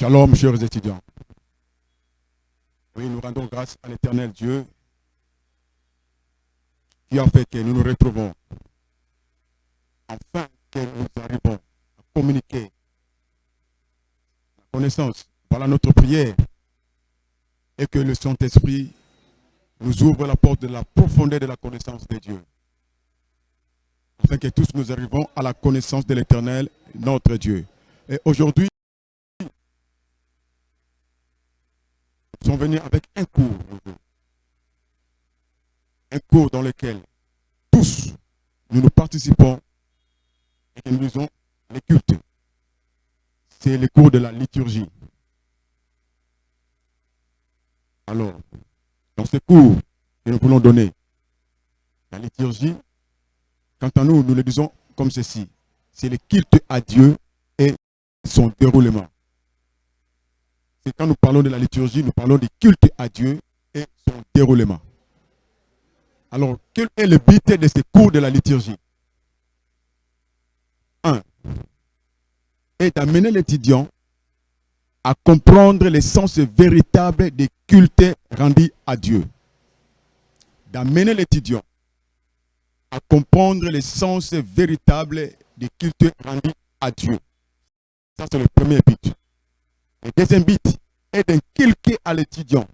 Shalom, chers étudiants. Oui, nous rendons grâce à l'éternel Dieu qui a fait que nous nous retrouvons. Enfin, que nous arrivons à communiquer la connaissance. Voilà notre prière. Et que le Saint-Esprit nous ouvre la porte de la profondeur de la connaissance de Dieu. Afin que tous nous arrivons à la connaissance de l'éternel, notre Dieu. Et aujourd'hui, sommes venus avec un cours. Un cours dans lequel tous nous nous participons et nous lisons les cultes. C'est le cours de la liturgie. Alors, dans ce cours que nous voulons donner, la liturgie, quant à nous, nous le disons comme ceci. C'est le culte à Dieu et son déroulement. C'est quand nous parlons de la liturgie, nous parlons du culte à Dieu et son déroulement. Alors, quel est le but de ce cours de la liturgie? Un, est d'amener l'étudiant à comprendre l'essence véritable des cultes rendus à Dieu. D'amener l'étudiant à comprendre l'essence véritable des cultes rendus à Dieu. Ça, c'est le premier but. Le deuxième but est d'inculquer à l'étudiant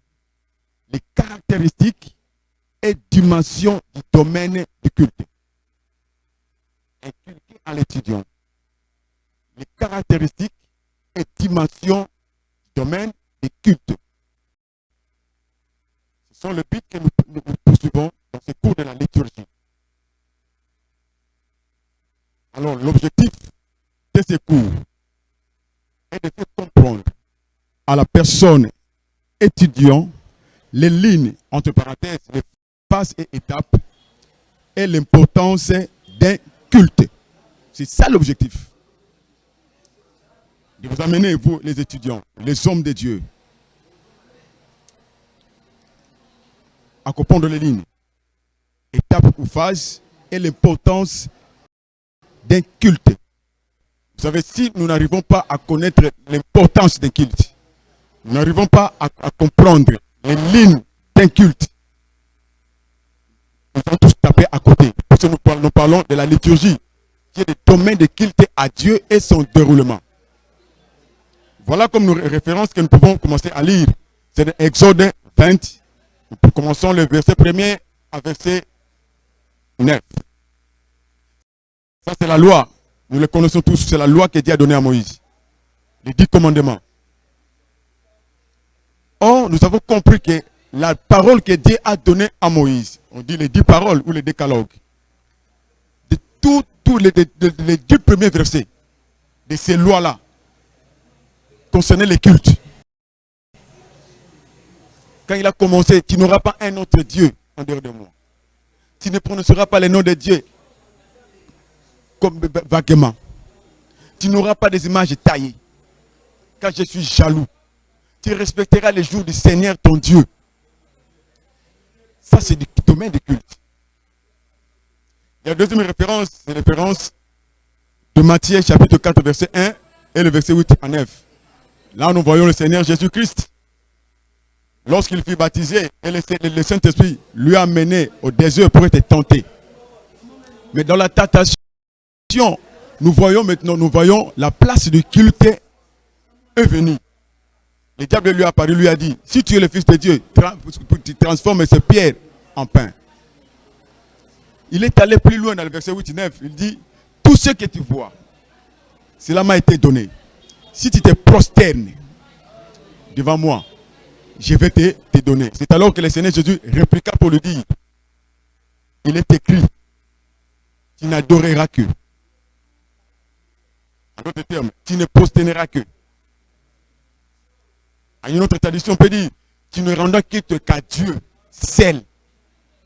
les caractéristiques et dimensions du domaine du culte. Inculquer à l'étudiant les caractéristiques et dimensions du domaine du culte. Ce sont le but que nous, nous poursuivons dans ce cours de la liturgie. Alors, l'objectif de ce cours est de faire comprendre à la personne étudiant les lignes, entre parenthèses, les phases et étapes et l'importance d'un culte. C'est ça l'objectif. De vous amener, vous les étudiants, les hommes de Dieu, à comprendre les lignes, étapes ou phases et l'importance d'un culte. Vous savez, si nous n'arrivons pas à connaître l'importance d'un culte, nous n'arrivons pas à, comprendre les lignes d'un culte, nous allons tous taper à côté. Parce que nous parlons, de la liturgie, qui est le domaine de culte à Dieu et son déroulement. Voilà comme nos références que nous pouvons commencer à lire. C'est Exode 20. Nous commençons le verset 1er à verset 9. Ça, c'est la loi. Nous le connaissons tous. C'est la loi que Dieu a donnée à Moïse. Les dix commandements. Or, nous avons compris que la parole que Dieu a donnée à Moïse, on dit les dix paroles ou les décalogues, de tous les, les, dix premiers versets de ces lois-là, concernaient les cultes. Quand il a commencé, tu n'auras pas un autre Dieu en dehors de moi. Tu ne prononceras pas les noms de Dieu comme vaguement. Tu n'auras pas des images taillées. Car je suis jaloux. Tu respecteras les jours du Seigneur ton Dieu. Ça, c'est du domaine du culte. La deuxième référence, c'est la référence de Matthieu chapitre 4, verset 1 et le verset 8 à 9. Là, nous voyons le Seigneur Jésus-Christ. Lorsqu'il fut baptisé, et le, Saint-Esprit lui a mené au désert pour être tenté. Mais dans la tentation, nous voyons maintenant, nous voyons la place du culte est venue. Le diable lui a apparu, lui a dit, si tu es le Fils de Dieu, tu transformes ces pierres en pain. Il est allé plus loin dans le verset 8 et 9. Il dit, tout ce que tu vois, cela m'a été donné. Si tu te prosternes devant moi, je vais te, te donner. C'est alors que le Seigneur Jésus répliqua pour lui dire, il est écrit, tu n'adoreras que. En d'autres termes, tu ne prosterneras que. À une autre tradition, on peut dire, tu ne rendras quitte qu'à Dieu, seul,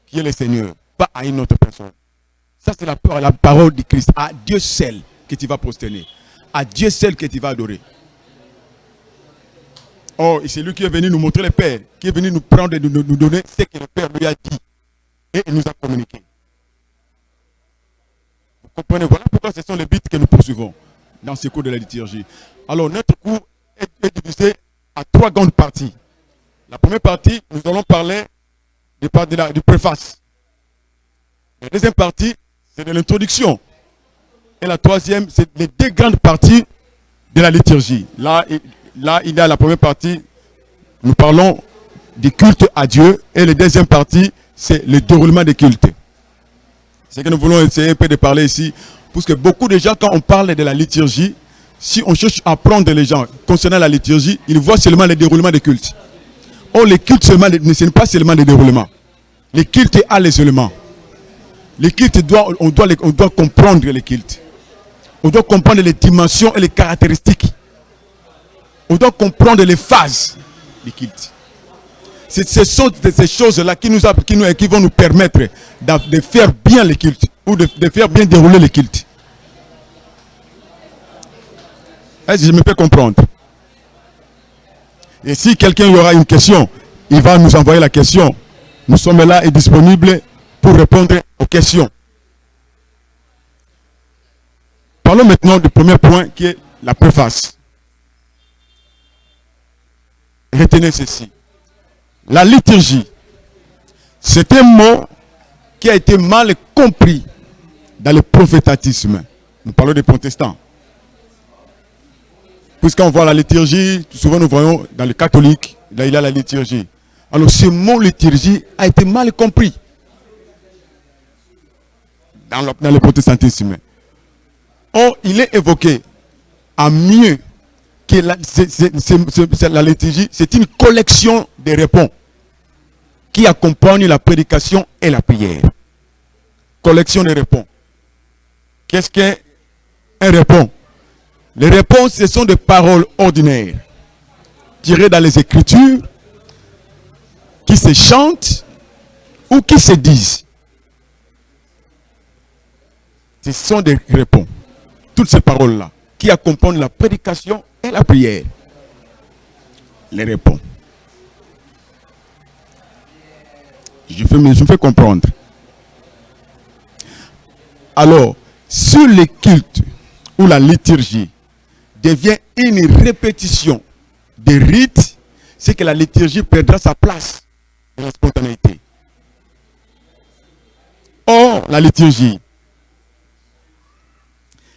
qui est le Seigneur, pas à une autre personne. Ça, c'est la, la parole du Christ. À Dieu seul que tu vas prosterner. À Dieu seul que tu vas adorer. Oh, c'est lui qui est venu nous montrer le Père, qui est venu nous prendre et nous, donner ce que le Père lui a dit. Et nous a communiqué. Vous comprenez? Voilà pourquoi ce sont les buts que nous poursuivons dans ce cours de la liturgie. Alors, notre cours est est divisé à trois grandes parties. La première partie, nous allons parler de, de la, du préface. La deuxième partie, c'est de l'introduction. Et la troisième, c'est les deux grandes parties de la liturgie. Là, là, il y a la première partie, nous parlons du culte à Dieu. Et la deuxième partie, c'est le déroulement des cultes. C'est que nous voulons essayer un peu de parler ici. Parce que beaucoup de gens, quand on parle de la liturgie, si on cherche à apprendre les gens concernant la liturgie, ils voient seulement le déroulement des cultes. Or, les cultes seulement, ce n'est pas seulement le déroulement. Les cultes a les éléments. Les cultes, on, doit on doit comprendre les cultes. On doit comprendre les dimensions et les caractéristiques. On doit comprendre les phases des cultes. Ce sont ces choses-là qui, nous, qui, qui vont nous permettre de, faire bien les cultes ou de, de faire bien dérouler les cultes. Je me fais comprendre Et si quelqu'un aura une question, il va nous envoyer la question. Nous sommes là et disponibles pour répondre aux questions. Parlons maintenant du premier point qui est la préface. Retenez ceci. La liturgie, c'est un mot qui a été mal compris dans le prophétatisme. Nous parlons des protestants. Puisqu'on voit la liturgie, souvent nous voyons dans les catholiques, là il y a la liturgie. Alors ce mot liturgie a été mal compris dans le, protestantisme. Or, il est évoqué à mieux que la, la liturgie, c'est une collection de réponses qui accompagne la prédication et la prière. Collection de réponses. Qu'est-ce qu'un répond? Les réponses, ce sont des paroles ordinaires, tirées dans les Écritures, qui se chantent ou qui se disent. Ce sont des réponses. Toutes ces paroles-là, qui accompagnent la prédication et la prière. Les réponses. Je, me fais comprendre. Alors, sur le culte ou la liturgie devient une répétition des rites, c'est que la liturgie perdra sa place dans la spontanéité. Or, la liturgie,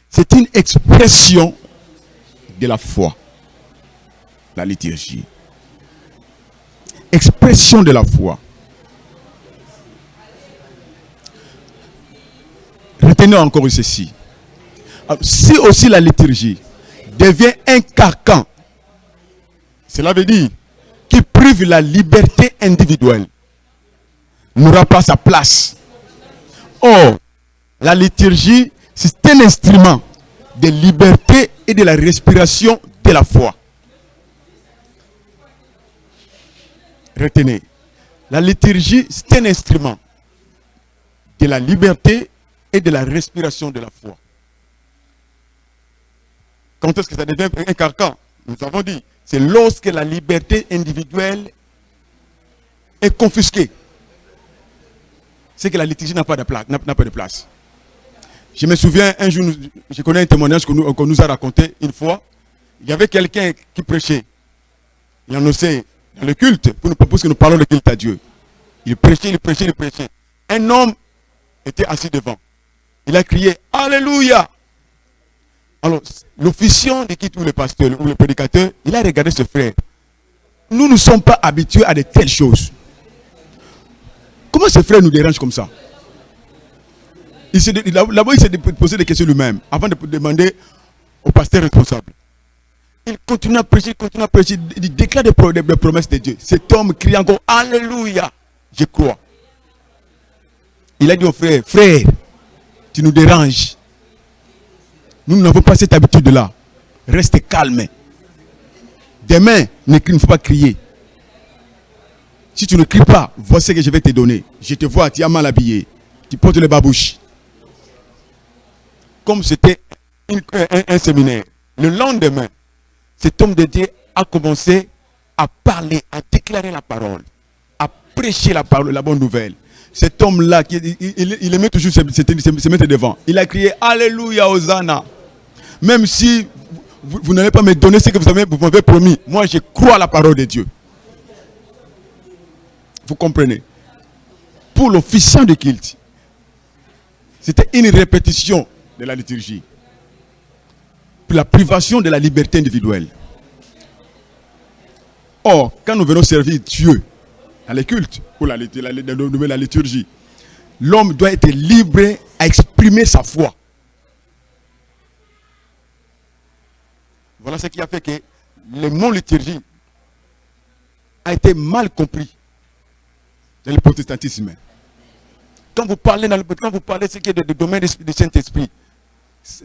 c'est une expression de la foi. La liturgie. Expression de la foi. Retenez encore ceci. Si aussi la liturgie devient un carcan, cela veut dire qui prive la liberté individuelle, n'aura pas sa place. Or, la liturgie, c'est un instrument de liberté et de la respiration de la foi. Retenez, la liturgie, c'est un instrument de la liberté et de la respiration de la foi. Quand est-ce que ça devient un carcan Nous avons dit, c'est lorsque la liberté individuelle est confisquée. C'est que la liturgie n'a pas, de place. Je me souviens, un jour, je connais un témoignage qu'on nous, a raconté une fois. Il y avait quelqu'un qui prêchait. Il annonçait dans le culte, pour nous proposer que nous parlons de culte à Dieu. Il prêchait, il prêchait, il prêchait. Un homme était assis devant. Il a crié Alléluia. Alors, l'officiant de qui tout le pasteur ou le prédicateur, il a regardé ce frère. Nous ne sommes pas habitués à de telles choses. Comment ce frère nous dérange comme ça? Là-bas, il s'est posé des questions lui-même avant de demander au pasteur responsable. Il continue à prêcher, il continue à prêcher, il déclare des, promesses de Dieu. Cet homme crie encore Alléluia. Je crois. Il a dit au frère, frère, tu nous déranges. Nous n'avons pas cette habitude-là. Reste calme. Demain, ne, faut pas crier. Si tu ne cries pas, voici ce que je vais te donner. Je te vois, tu as mal habillé. Tu portes les babouches. Comme c'était un, séminaire. Le lendemain, cet homme de Dieu a commencé à parler, à déclarer la parole, à prêcher la parole, la bonne nouvelle cet homme-là, il, il, aimait toujours se, mettre devant. Il a crié Alléluia, Hosanna. Même si vous, n'allez pas me donner ce que vous avez- vous m'avez promis. Moi, je crois à la parole de Dieu. Vous comprenez? Pour l'officiant de culte, c'était une répétition de la liturgie. La privation de la liberté individuelle. Or, quand nous venons servir Dieu dans les cultes, ou la liturgie, l'homme doit être libre à exprimer sa foi. Voilà ce qui a fait que le mot liturgie a été mal compris dans le protestantisme. Quand vous parlez, dans le, quand vous parlez ce qui est du domaine du Saint-Esprit,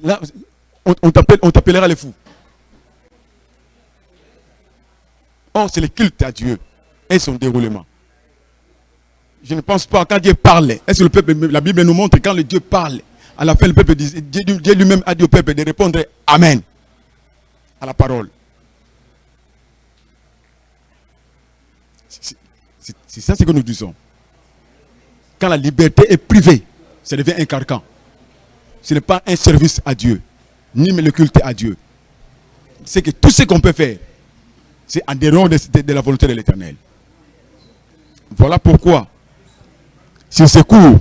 là, on, on t'appelle- on t'appellera les fous. Or, c'est le culte à Dieu et son déroulement. Je ne pense pas, quand Dieu parle, est-ce que le peuple, la Bible nous montre quand le Dieu parle, à la fin, le peuple dit, Dieu lui-même a dit au peuple de répondre Amen à la parole. C'est- ça ce que nous disons. Quand la liberté est privée, ça devient un carcan. Ce n'est pas un service à Dieu, ni le culte à Dieu. C'est que tout ce qu'on peut faire, c'est en dehors de, la volonté de l'éternel. Voilà pourquoi, sur ce cours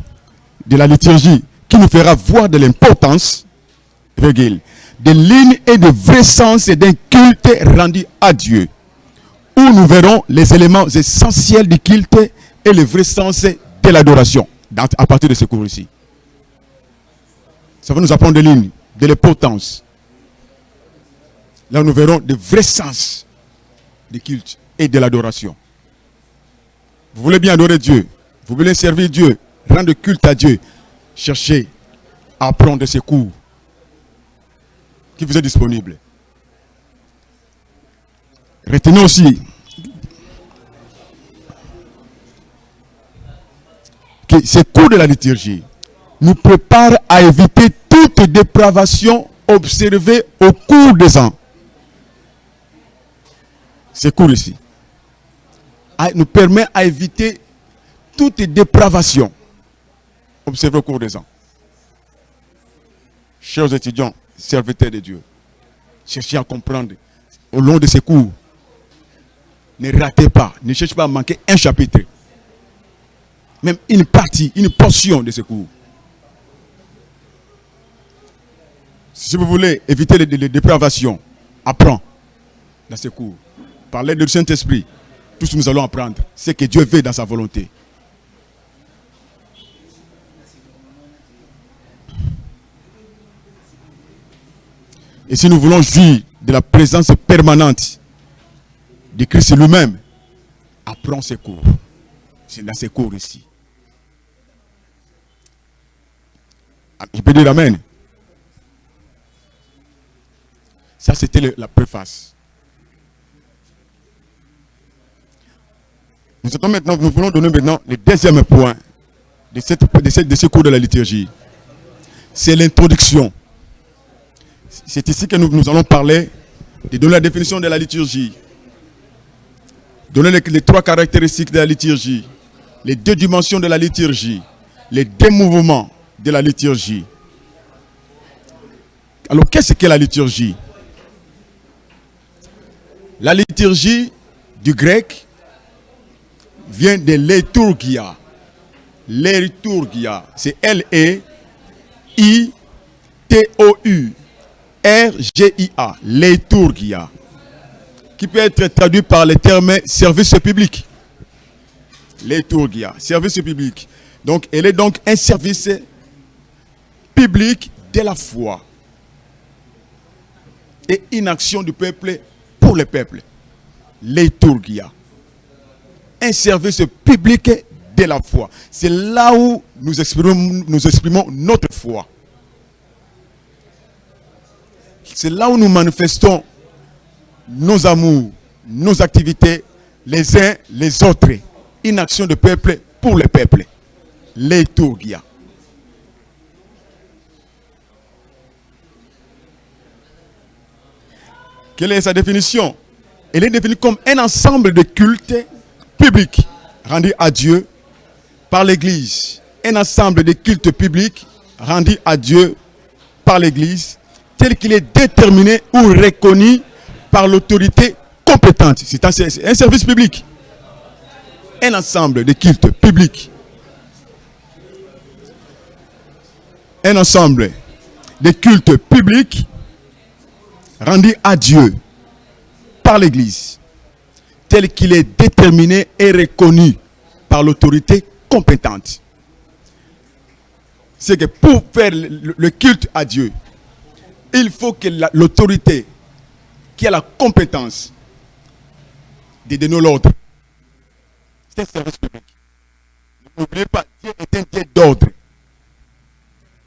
de la liturgie qui nous fera voir de l'importance, de lignes et de vrai sens et d'un culte rendu à Dieu, où nous verrons les éléments essentiels du culte et le vrai sens de l'adoration, à partir de ce cours ici. Ça va nous apprendre des lignes, de l'importance. Là, nous verrons le vrai sens du culte et de l'adoration. Vous voulez bien adorer Dieu, vous voulez servir Dieu, rendre culte à Dieu, cherchez à apprendre ces cours qui vous est disponible. Retenez aussi que ces cours de la liturgie nous préparent à éviter toute dépravation observée au cours des ans. Ces cours ici nous permet à éviter toute dépravation observée au cours des ans. Chers étudiants, serviteurs de Dieu, cherchez à comprendre au long de ces cours. Ne ratez pas, ne cherchez pas à manquer un chapitre, même une partie, une portion de ces cours. Si vous voulez éviter les, dépravations, apprends dans ces cours. Par l'aide du Saint-Esprit, tous nous allons apprendre ce que Dieu veut dans sa volonté. Et si nous voulons jouir de la présence permanente de Christ lui-même, apprends ces cours. C'est dans ces cours ici. Ah, Je peux dire Amen. Ça, c'était la préface. Nous, maintenant, nous voulons donner maintenant le deuxième point de, cette, de, de ce cours de la liturgie. C'est l'introduction. C'est ici que nous, allons parler de donner la définition de la liturgie. Donner les, trois caractéristiques de la liturgie. Les deux dimensions de la liturgie. Les deux mouvements de la liturgie. Alors, qu'est-ce que la liturgie? La liturgie du grec vient de liturgia. Liturgia, c'est L-E-I-T-O-U-R-G-I-A. Liturgia. Qui peut être traduit par le terme service public. Liturgia, service public. Donc, elle est donc un service public de la foi et une action du peuple pour le peuple. Liturgia. Un service public de la foi. C'est là où nous exprimons notre foi. C'est là où nous manifestons nos amours, nos activités, les uns les autres. Une action de peuple pour le peuple. Liturgia. Quelle est sa définition? Elle est définie comme un ensemble de cultes publics rendus à Dieu par l'Église. Un ensemble de cultes publics rendus à Dieu par l'Église tel qu'il est déterminé ou reconnu par l'autorité compétente. C'est un, service public. Un ensemble de cultes publics. Un ensemble de cultes publics rendus à Dieu par l'Église, tel qu'il est déterminé et reconnu par l'autorité compétente. C'est que pour faire le culte à Dieu, il faut que l'autorité qui a la compétence de donner l'ordre. C'est un service public. N'oubliez pas, Dieu est un Dieu d'ordre.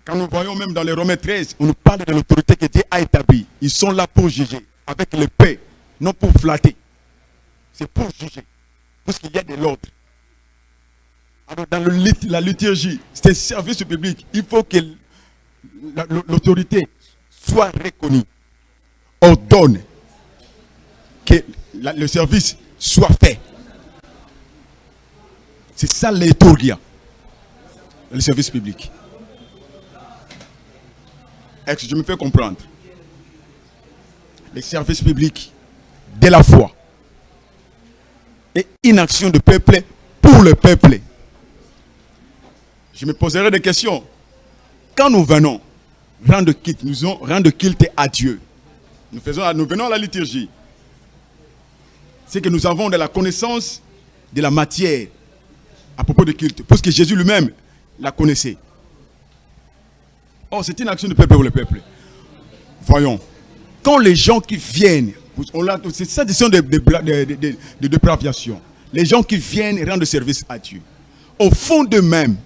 Quand nous voyons même dans les Romains 13, on nous parle de l'autorité que Dieu a établie. Ils sont là pour juger, avec le paix, non pour flatter. C'est pour juger, parce qu'il y a de l'ordre. Alors dans la liturgie, c'est service public. Il faut que l'autorité soit reconnue, ordonne que le service soit fait. C'est ça l'étourgia, le service public. Est-ce que je me fais comprendre? Le service public de la foi et une action de peuple pour le peuple. Je me poserai des questions. Quand nous venons rendre culte, nous culte à Dieu. Nous, faisons, nous venons à la liturgie. C'est que nous avons de la connaissance de la matière à propos de culte. Parce que Jésus lui-même la connaissait. Oh, c'est une action de peuple pour le peuple. Voyons. Quand les gens qui viennent, c'est ça décision de, de, de, de, dépravation. Les gens qui viennent rendre service à Dieu. Au fond d'eux-mêmes,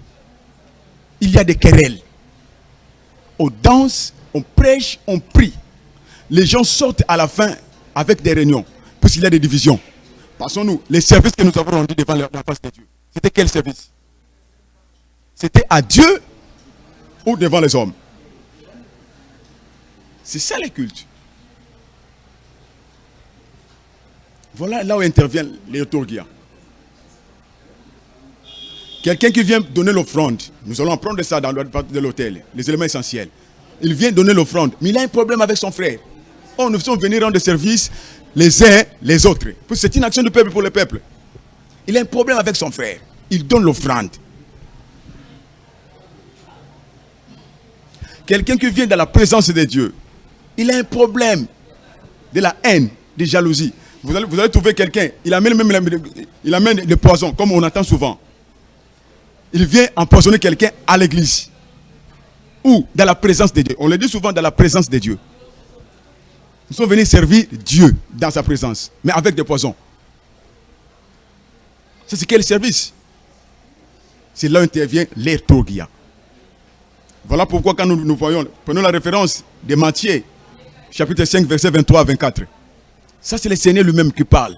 il y a des querelles. On danse, on prêche, on prie. Les gens sortent à la fin avec des réunions. Puisqu'il y a des divisions. Passons-nous. Les services que nous avons rendus devant la face de Dieu. C'était quel service? C'était à Dieu ou devant les hommes? C'est ça les cultes. Voilà là où intervient les Quelqu'un qui vient donner l'offrande, nous allons prendre ça dans l'hôtel, les éléments essentiels. Il vient donner l'offrande, mais il a un problème avec son frère. Oh, nous sommes venus rendre service les uns les autres. C'est une action du peuple pour le peuple. Il a un problème avec son frère. Il donne l'offrande. Quelqu'un qui vient dans la présence de Dieu, il a un problème de la haine, de jalousie. Vous allez, vous trouver quelqu'un, il amène même le poison, comme on entend souvent. Il vient empoisonner quelqu'un à l'église. Ou dans la présence de Dieu. On le dit souvent dans la présence de Dieu. Nous sommes venus servir Dieu dans sa présence, mais avec des poisons. C'est quel service C'est là où intervient l'ertogia. Voilà pourquoi quand nous, nous voyons, prenons la référence de Matthieu, chapitre 5, verset 23 à 24. Ça, c'est le Seigneur lui-même qui parle.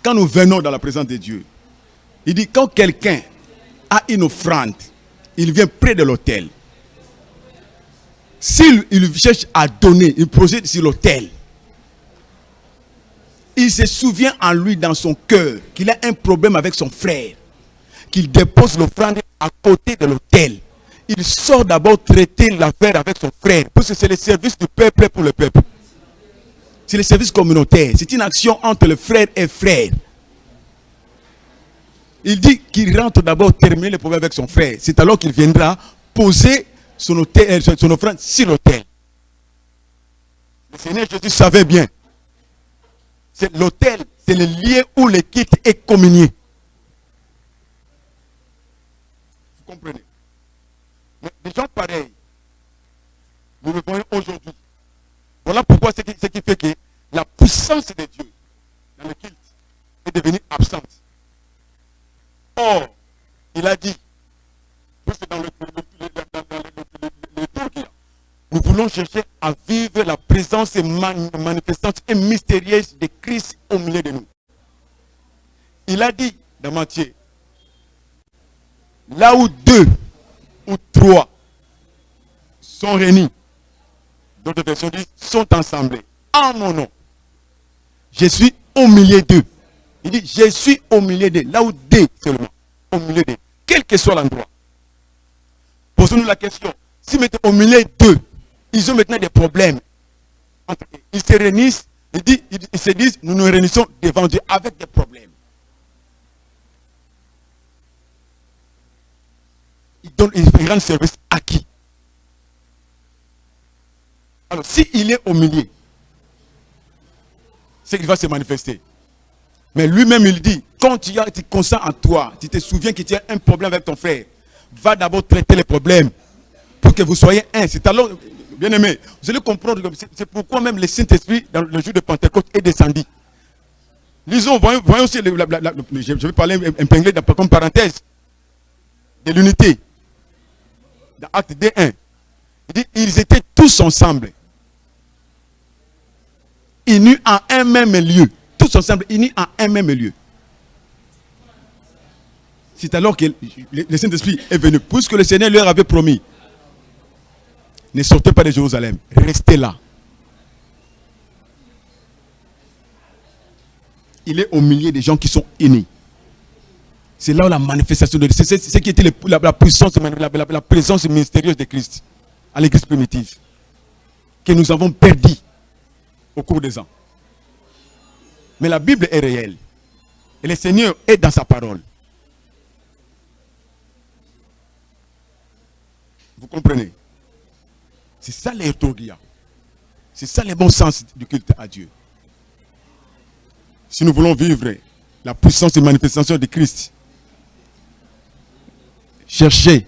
Quand nous venons dans la présence de Dieu, il dit, quand quelqu'un a une offrande, il vient près de l'autel. S'il cherche à donner, il projette sur l'autel. Il se souvient en lui, dans son cœur, qu'il a un problème avec son frère. Qu'il dépose l'offrande à côté de l'autel il sort d'abord traiter l'affaire avec son frère. Parce que c'est le service du peuple pour le peuple. C'est le service communautaire. C'est une action entre le frère et frère. Il dit qu'il rentre d'abord terminer le problème avec son frère. C'est alors qu'il viendra poser euh, son offrande sur l'autel. Le Seigneur Jésus savait bien. C'est l'autel, c'est le lieu où le est communié. Vous comprenez? Des gens pareils, nous le voyons aujourd'hui. Voilà pourquoi ce qui, qui, fait que la puissance de Dieu dans le culte est devenue absente. Il a dit, nous voulons chercher à vivre la présence manifestante et mystérieuse de Christ au milieu de nous. Il a dit dans Matthieu, là où deux ou trois sont réunis. D'autres versions disent sont ensemblés en mon nom. Je suis au milieu d'eux. Il dit je suis au milieu d'eux. Là où deux seulement. Au milieu d'eux. Quel que soit l'endroit. Posons-nous la question. Si mettez au milieu d'eux, ils ont maintenant des problèmes. Ils se réunissent, ils, disent, ils se disent, nous nous réunissons devant Dieu avec des problèmes. Ils, donnent, ils rendent service à qui? Alors, s'il est au milieu, c'est qu'il va se manifester. Mais lui-même, il dit, quand tu, as, tu consens en toi, tu te souviens que tu as un problème avec ton frère, va d'abord traiter les problèmes pour que vous soyez un. C'est alors, bien aimé, vous allez comprendre c'est pourquoi même le Saint-Esprit, dans le jour de Pentecôte, est descendu. Lisons, voyons, voyons aussi, je vais parler épinglé comme parenthèse, de l'unité. Dans Acte D1, il dit, ils étaient tous ensemble, unis en un même lieu. Tous ensemble, unis en un même lieu. C'est alors que le Saint-Esprit est venu, puisque le Seigneur leur avait promis ne sortez pas de Jérusalem. Restez là. Il est au milieu des gens qui sont unis. C'est là où la manifestation de c'est ce qui était la, puissance, la, présence mystérieuse de Christ à l'église primitive. Que nous avons perdu au cours des ans. Mais la Bible est réelle. Et le Seigneur est dans sa parole. Vous comprenez? C'est ça les C'est ça le bon sens du culte à Dieu. Si nous voulons vivre la puissance et manifestation de Christ, chercher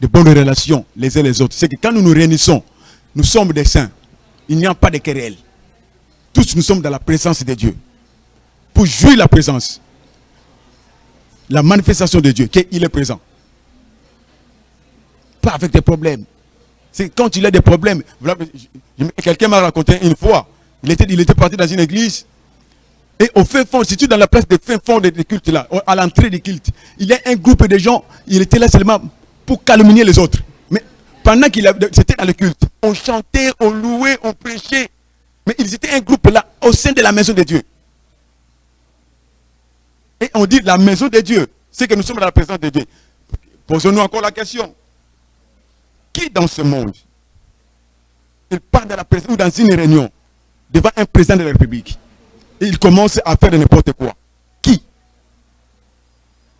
de bonnes relations les uns les autres. C'est que quand nous nous réunissons, nous sommes des saints. Il n'y a pas de querelle. Tous nous sommes dans la présence de Dieu. Pour jouir la présence, la manifestation de Dieu, qu'il est présent. Pas avec des problèmes. C'est quand il a des problèmes. Quelqu'un m'a raconté une fois, il était, il était parti dans une église. Et au fin fond, si tu dans la place de fin fond des cultes là, à l'entrée des cultes, il y a un groupe de gens, il était là seulement pour calomnier les autres. Mais pendant qu'il c'était dans le culte, on chantait, on louait, on prêchait. Mais ils étaient un groupe là, au sein de la maison de Dieu. Et on dit la maison de Dieu, c'est que nous sommes dans la présence de Dieu. Posons-nous encore la question. Qui dans ce monde, il part dans la ou dans une réunion devant un président de la République et il commence à faire n'importe quoi Qui?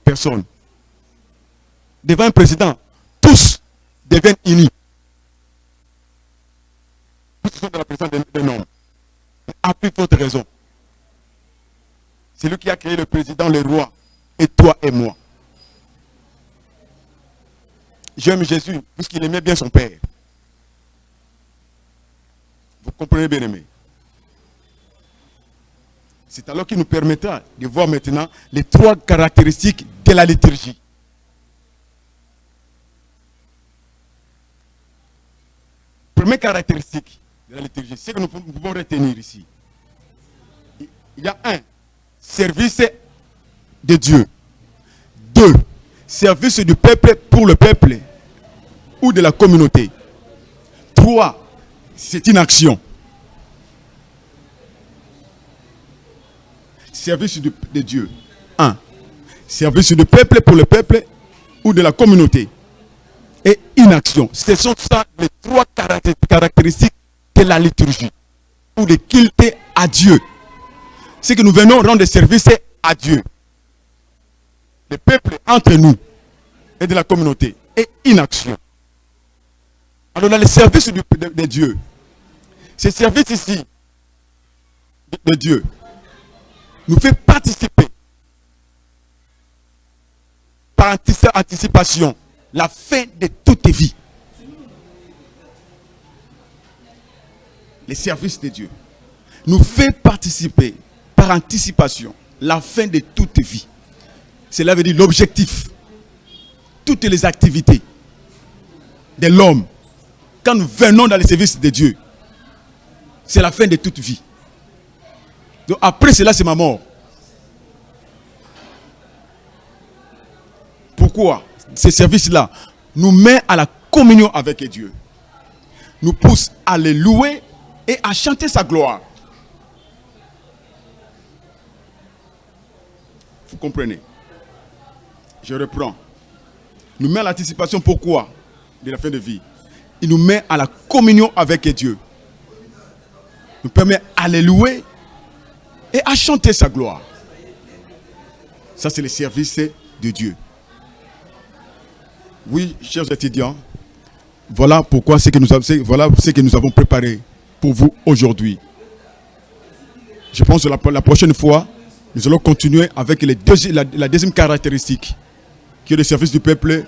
Personne. Devant un président, tous deviennent unis. Tous sont dans la présence d'un homme. A plus forte raison. C'est lui qui a créé le président, le roi, et toi et moi. J'aime Jésus puisqu'il aimait bien son Père. Vous comprenez bien aimé C'est alors qu'il nous permettra de voir maintenant les trois caractéristiques de la liturgie. Première caractéristique de la liturgie, c'est que nous pouvons retenir ici. Il y a un, service de Dieu. Deux, service du peuple pour le peuple ou de la communauté. Trois, c'est une action. Service de, Dieu. Un, service du peuple pour le peuple ou de la communauté. Et une action. Ce sont ça les trois caractéristiques de la liturgie ou de culte à Dieu. C'est que nous venons rendre service à Dieu le peuple entre nous et de la communauté et inaction. Alors dans le service de, Dieu, ce service ici de, Dieu nous fait participer par anticipation la fin de toute vie. Le service de Dieu nous fait participer par anticipation la fin de toute vie. Cela veut dire l'objectif. Toutes les activités de l'homme, quand nous venons dans le service de Dieu, c'est la fin de toute vie. Donc après cela, c'est ma mort. Pourquoi Ce service-là nous met à la communion avec Dieu. Nous pousse à le louer et à chanter sa gloire? Vous comprenez? Je reprends. Nous mettons l'anticipation pourquoi De la fin de vie. il nous met à la communion avec Dieu. Nous permet à les louer et à chanter sa gloire. Ça, c'est le service de Dieu. Oui, chers étudiants, voilà pourquoi ce que nous avons, ce que nous avons préparé pour vous aujourd'hui. Je pense que la, prochaine fois, nous allons continuer avec la deuxième caractéristique, qui est le service du peuple